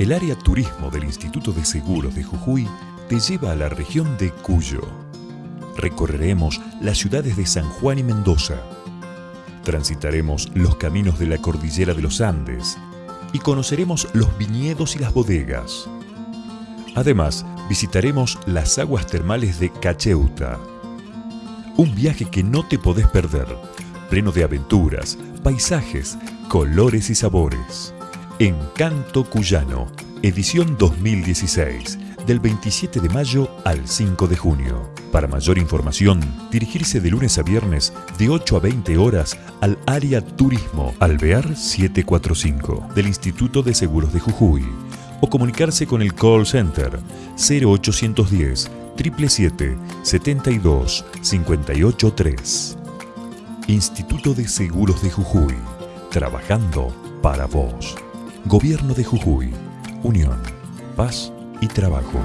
El área turismo del Instituto de Seguros de Jujuy te lleva a la región de Cuyo. Recorreremos las ciudades de San Juan y Mendoza. Transitaremos los caminos de la cordillera de los Andes y conoceremos los viñedos y las bodegas. Además, visitaremos las aguas termales de Cacheuta. Un viaje que no te podés perder, pleno de aventuras, paisajes, colores y sabores. Encanto Cuyano, edición 2016, del 27 de mayo al 5 de junio. Para mayor información, dirigirse de lunes a viernes de 8 a 20 horas al área Turismo Alvear 745 del Instituto de Seguros de Jujuy o comunicarse con el call center 0810 777 72 583. Instituto de Seguros de Jujuy, trabajando para vos. Gobierno de Jujuy, Unión, Paz y Trabajo.